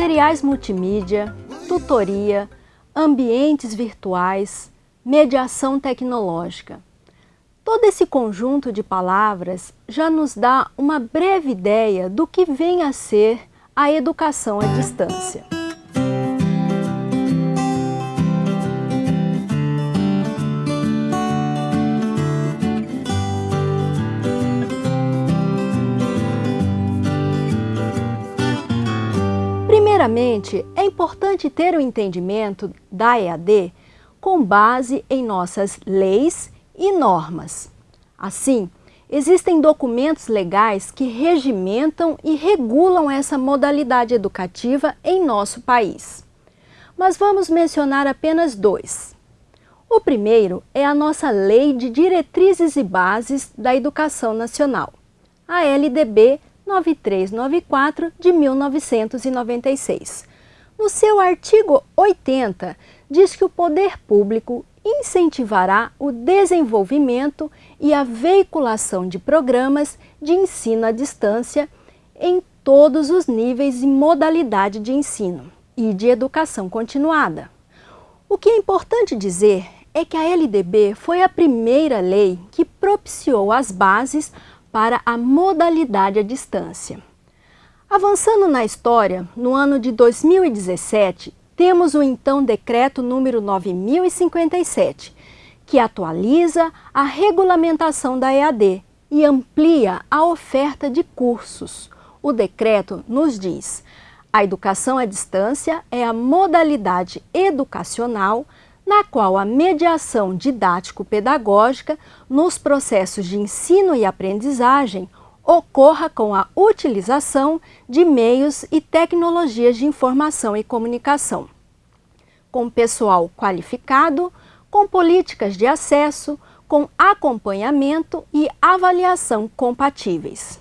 materiais multimídia, tutoria, ambientes virtuais, mediação tecnológica. Todo esse conjunto de palavras já nos dá uma breve ideia do que vem a ser a educação à distância. Primeiramente, é importante ter o entendimento da EAD com base em nossas leis e normas. Assim, existem documentos legais que regimentam e regulam essa modalidade educativa em nosso país. Mas vamos mencionar apenas dois. O primeiro é a nossa Lei de Diretrizes e Bases da Educação Nacional, a LDB 9394 de 1996. No seu artigo 80, diz que o poder público incentivará o desenvolvimento e a veiculação de programas de ensino à distância em todos os níveis e modalidade de ensino e de educação continuada. O que é importante dizer é que a LDB foi a primeira lei que propiciou as bases para a modalidade à distância. Avançando na história, no ano de 2017, temos o então decreto número 9057, que atualiza a regulamentação da EAD e amplia a oferta de cursos. O decreto nos diz: a educação à distância é a modalidade educacional na qual a mediação didático-pedagógica nos processos de ensino e aprendizagem ocorra com a utilização de meios e tecnologias de informação e comunicação, com pessoal qualificado, com políticas de acesso, com acompanhamento e avaliação compatíveis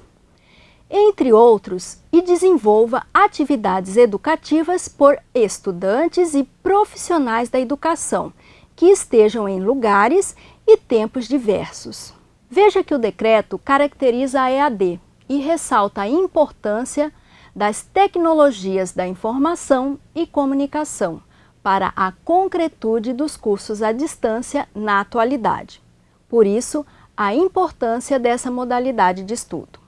entre outros, e desenvolva atividades educativas por estudantes e profissionais da educação, que estejam em lugares e tempos diversos. Veja que o decreto caracteriza a EAD e ressalta a importância das tecnologias da informação e comunicação para a concretude dos cursos à distância na atualidade. Por isso, a importância dessa modalidade de estudo.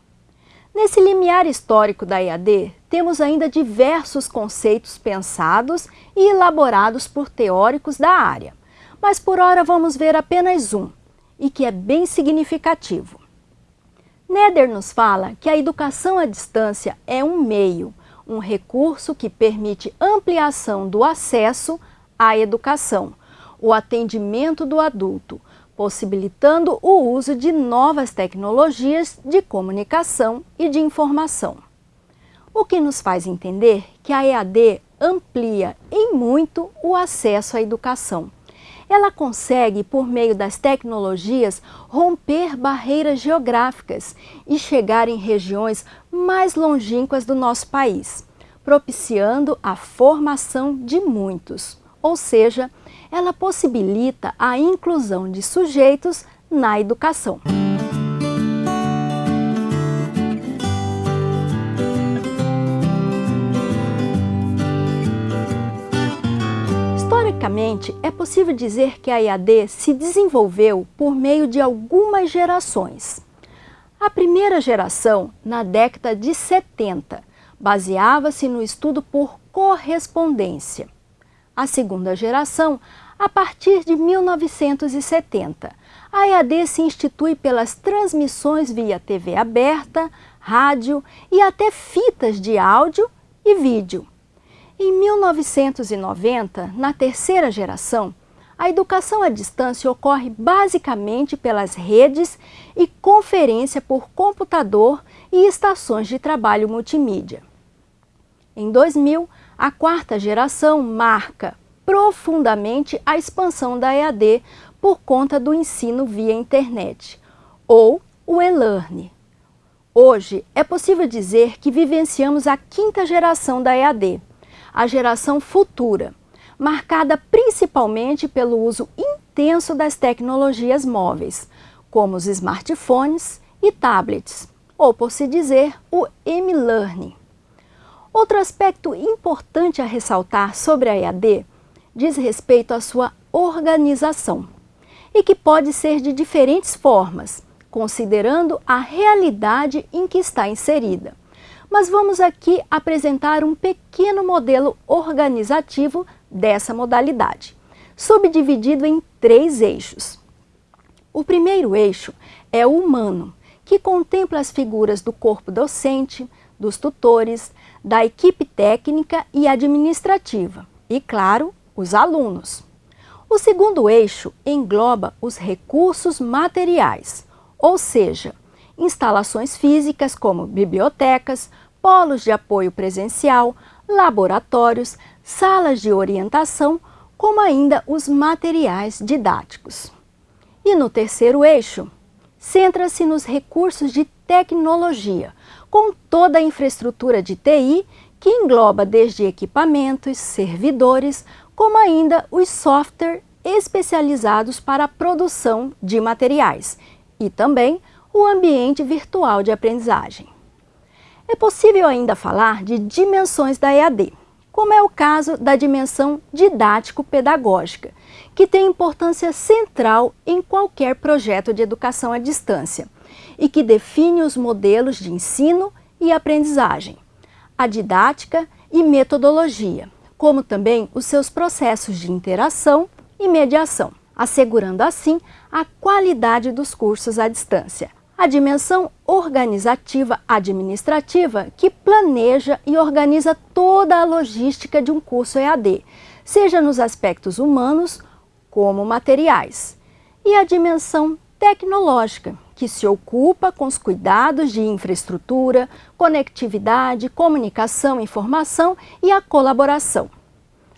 Nesse limiar histórico da EAD, temos ainda diversos conceitos pensados e elaborados por teóricos da área, mas por hora vamos ver apenas um, e que é bem significativo. Neder nos fala que a educação à distância é um meio, um recurso que permite ampliação do acesso à educação, o atendimento do adulto, possibilitando o uso de novas tecnologias de comunicação e de informação. O que nos faz entender que a EAD amplia em muito o acesso à educação. Ela consegue, por meio das tecnologias, romper barreiras geográficas e chegar em regiões mais longínquas do nosso país, propiciando a formação de muitos, ou seja, ela possibilita a inclusão de sujeitos na educação. Historicamente, é possível dizer que a EAD se desenvolveu por meio de algumas gerações. A primeira geração, na década de 70, baseava-se no estudo por correspondência. A segunda geração a partir de 1970. A EAD se institui pelas transmissões via TV aberta, rádio e até fitas de áudio e vídeo. Em 1990, na terceira geração, a educação à distância ocorre basicamente pelas redes e conferência por computador e estações de trabalho multimídia. Em 2000, a quarta geração marca profundamente a expansão da EAD por conta do ensino via internet, ou o e-learning. Hoje, é possível dizer que vivenciamos a quinta geração da EAD, a geração futura, marcada principalmente pelo uso intenso das tecnologias móveis, como os smartphones e tablets, ou por se dizer, o e-learning. Outro aspecto importante a ressaltar sobre a EAD diz respeito à sua organização e que pode ser de diferentes formas, considerando a realidade em que está inserida. Mas vamos aqui apresentar um pequeno modelo organizativo dessa modalidade, subdividido em três eixos. O primeiro eixo é o humano, que contempla as figuras do corpo docente, dos tutores, da equipe técnica e administrativa e, claro, os alunos. O segundo eixo engloba os recursos materiais, ou seja, instalações físicas como bibliotecas, polos de apoio presencial, laboratórios, salas de orientação, como ainda os materiais didáticos. E no terceiro eixo, centra-se nos recursos de tecnologia, com toda a infraestrutura de TI que engloba desde equipamentos, servidores, como ainda os softwares especializados para a produção de materiais e também o ambiente virtual de aprendizagem. É possível ainda falar de dimensões da EAD, como é o caso da dimensão didático-pedagógica, que tem importância central em qualquer projeto de educação à distância e que define os modelos de ensino e aprendizagem, a didática e metodologia, como também os seus processos de interação e mediação, assegurando assim a qualidade dos cursos à distância. A dimensão organizativa administrativa que planeja e organiza toda a logística de um curso EAD, seja nos aspectos humanos como materiais. E a dimensão tecnológica, que se ocupa com os cuidados de infraestrutura, conectividade, comunicação, informação e a colaboração.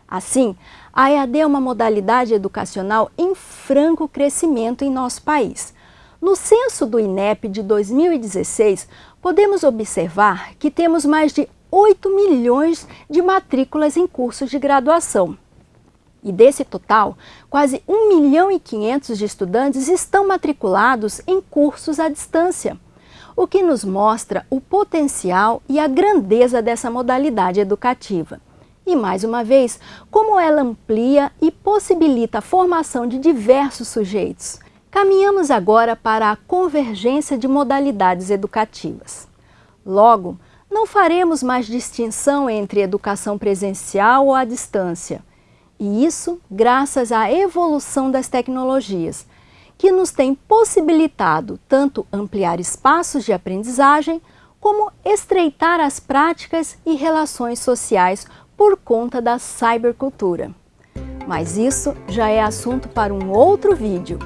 Assim, a EAD é uma modalidade educacional em franco crescimento em nosso país. No censo do INEP de 2016, podemos observar que temos mais de 8 milhões de matrículas em cursos de graduação. E desse total, quase 1 milhão e 500 de estudantes estão matriculados em cursos à distância, o que nos mostra o potencial e a grandeza dessa modalidade educativa. E, mais uma vez, como ela amplia e possibilita a formação de diversos sujeitos. Caminhamos agora para a convergência de modalidades educativas. Logo, não faremos mais distinção entre educação presencial ou à distância, e isso graças à evolução das tecnologias, que nos tem possibilitado tanto ampliar espaços de aprendizagem, como estreitar as práticas e relações sociais por conta da cybercultura. Mas isso já é assunto para um outro vídeo.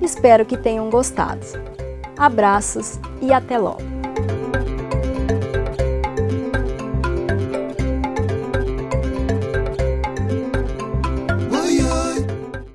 Espero que tenham gostado. Abraços e até logo!